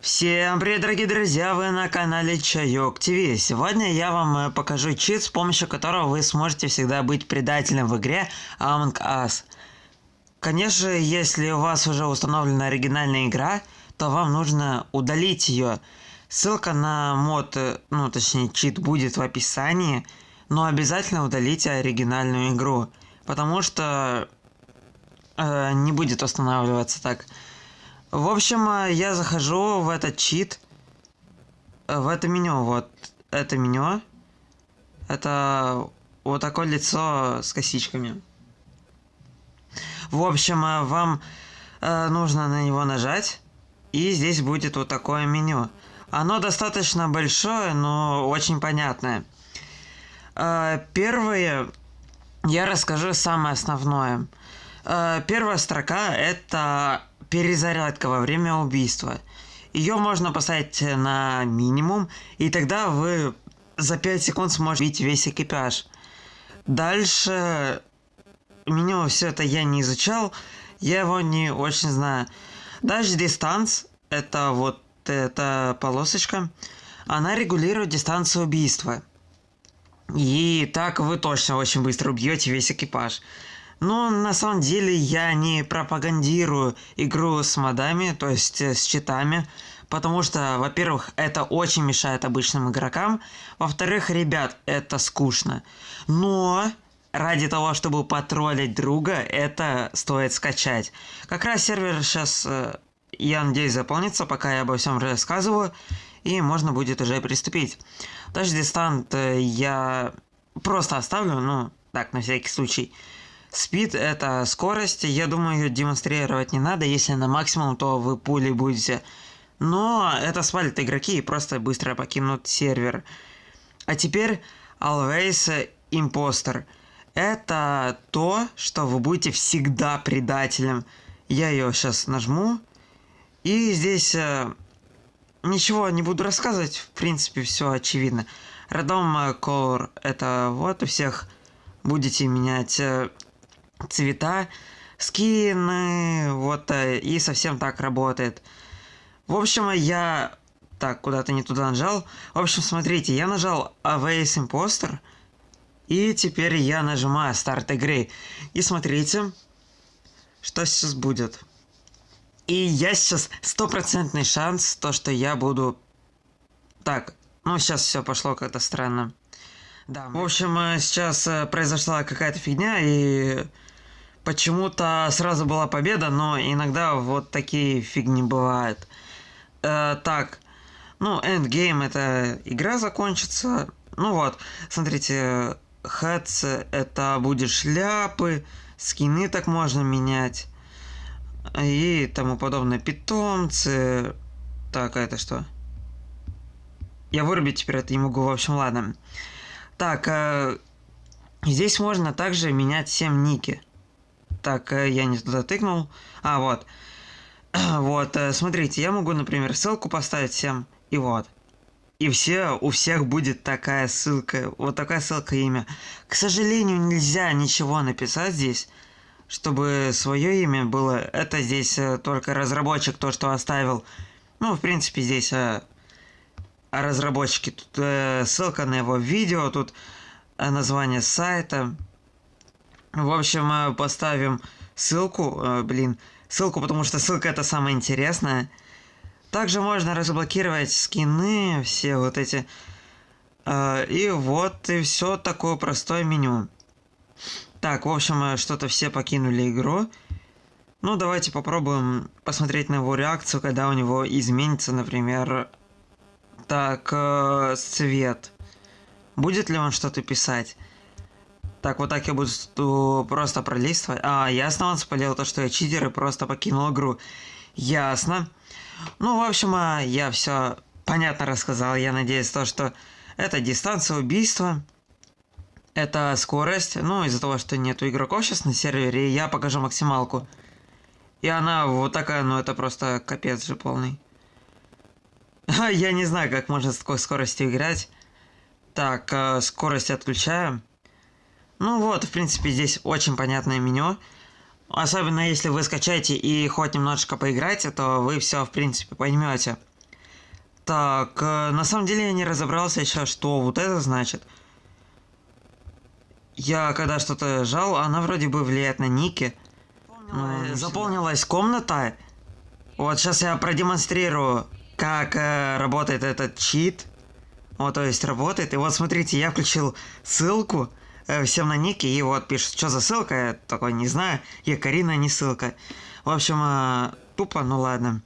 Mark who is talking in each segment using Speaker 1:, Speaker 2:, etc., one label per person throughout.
Speaker 1: Всем привет, дорогие друзья, вы на канале Чайок ТВ. Сегодня я вам э, покажу чит, с помощью которого вы сможете всегда быть предателем в игре Among Us. Конечно, если у вас уже установлена оригинальная игра, то вам нужно удалить ее. Ссылка на мод, э, ну точнее чит будет в описании, но обязательно удалите оригинальную игру, потому что э, не будет устанавливаться так. В общем, э, я захожу в этот чит, э, в это меню, вот это меню. Это вот такое лицо с косичками. В общем, э, вам нужно на него нажать, и здесь будет вот такое меню. Оно достаточно большое, но очень понятное. Первое, я расскажу самое основное. Первая строка это перезарядка во время убийства. Ее можно поставить на минимум, и тогда вы за 5 секунд сможете видеть весь экипаж. Дальше меню все это я не изучал, я его не очень знаю. Дальше дистанс, это вот эта полосочка, она регулирует дистанцию убийства. И так вы точно очень быстро убьете весь экипаж. Но на самом деле я не пропагандирую игру с модами, то есть э, с читами, потому что, во-первых, это очень мешает обычным игрокам, во-вторых, ребят, это скучно. Но ради того, чтобы потроллить друга, это стоит скачать. Как раз сервер сейчас, э, я надеюсь, заполнится, пока я обо всем рассказываю, и можно будет уже приступить. Даже дистант э, я просто оставлю, ну, так, на всякий случай. Спид это скорость, я думаю, ее демонстрировать не надо, если на максимум, то вы пули будете. Но это свалят игроки и просто быстро покинут сервер. А теперь Always Imposter. Это то, что вы будете всегда предателем. Я ее сейчас нажму. И здесь э, ничего не буду рассказывать, в принципе, все очевидно. Random Color это вот у всех будете менять э, цвета, скины, вот, э, и совсем так работает. В общем, я... Так, куда-то не туда нажал. В общем, смотрите, я нажал AWS Imposter, и теперь я нажимаю старт игры. И смотрите, что сейчас будет. И я сейчас стопроцентный шанс, то, что я буду... Так, ну сейчас все пошло как-то странно. Да, в общем, э, сейчас э, произошла какая-то фигня, и почему-то сразу была победа, но иногда вот такие фигни бывают. Э, так, ну, Endgame это игра закончится. Ну вот, смотрите, хэтс это будет шляпы, скины так можно менять и тому подобное. Питомцы. Так, а это что? Я вырубить теперь это не могу, в общем, ладно. Так, э, здесь можно также менять 7 ники. Так, э, я не туда тыкнул. А, вот. Вот, э, смотрите, я могу, например, ссылку поставить всем, и вот. И все, у всех будет такая ссылка, вот такая ссылка имя. К сожалению, нельзя ничего написать здесь, чтобы свое имя было. Это здесь э, только разработчик то, что оставил. Ну, в принципе, здесь э, разработчики. Тут э, ссылка на его видео, тут название сайта. В общем, поставим ссылку, э, блин, ссылку, потому что ссылка это самое интересное. Также можно разблокировать скины, все вот эти. Э, и вот и все такое простое меню. Так, в общем, э, что-то все покинули игру. Ну, давайте попробуем посмотреть на его реакцию, когда у него изменится, например, так, цвет. Будет ли он что-то писать? Так, вот так я буду просто пролистывать. А, ясно, он спалил то, что я читер и просто покинул игру. Ясно. Ну, в общем, а, я все понятно рассказал. Я надеюсь, то, что это дистанция убийства. Это скорость. Ну, из-за того, что нету игроков сейчас на сервере, я покажу максималку. И она вот такая, ну это просто капец же полный. Я не знаю, как можно с такой скоростью играть. Так, э, скорость отключаем. Ну вот, в принципе, здесь очень понятное меню. Особенно если вы скачаете и хоть немножечко поиграете, то вы все, в принципе, поймете. Так, э, на самом деле я не разобрался еще, что вот это значит. Я когда что-то жал, она вроде бы влияет на ники. Заполнилась комната. Вот сейчас я продемонстрирую, как э, работает этот чит. Вот, то есть работает. И вот смотрите, я включил ссылку всем на ники. И вот пишет, что за ссылка, я такой не знаю. Я Карина, не ссылка. В общем, э, тупо, ну ладно.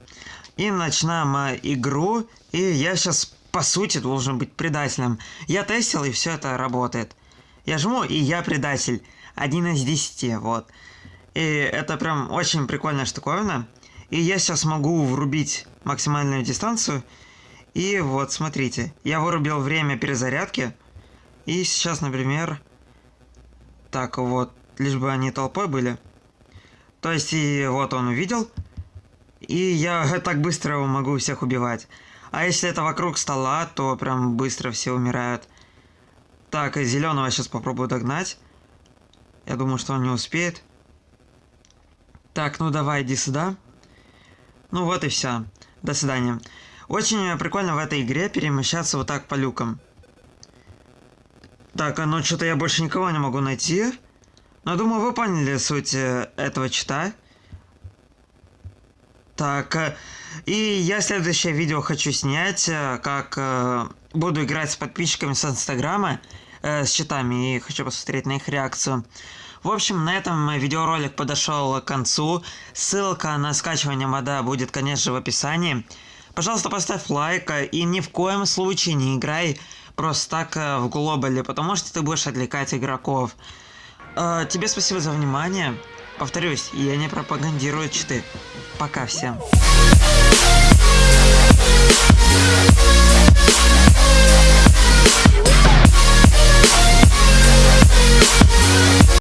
Speaker 1: И начинаем э, игру. И я сейчас, по сути, должен быть предателем. Я тестил, и все это работает. Я жму, и я предатель. Один из десяти, вот. И это прям очень прикольная штуковина. И я сейчас могу врубить максимальную дистанцию. И вот, смотрите, я вырубил время перезарядки. И сейчас, например... Так, вот, лишь бы они толпой были. То есть, и вот он увидел. И я так быстро могу всех убивать. А если это вокруг стола, то прям быстро все умирают. Так, зеленого сейчас попробую догнать. Я думаю, что он не успеет. Так, ну давай, иди сюда. Ну вот и все. До свидания. Очень прикольно в этой игре перемещаться вот так по люкам. Так, а ну что-то я больше никого не могу найти. Но думаю, вы поняли суть э, этого чита. Так, э, и я следующее видео хочу снять, э, как буду играть с подписчиками с инстаграма, с читами, и хочу посмотреть на их реакцию. В общем, на этом видеоролик подошел к концу. Ссылка на скачивание мода будет, конечно, в описании. Пожалуйста, поставь лайк и ни в коем случае не играй просто так э, в глобале, потому что ты будешь отвлекать игроков. Э, тебе спасибо за внимание. Повторюсь, я не пропагандирую читы. Пока всем.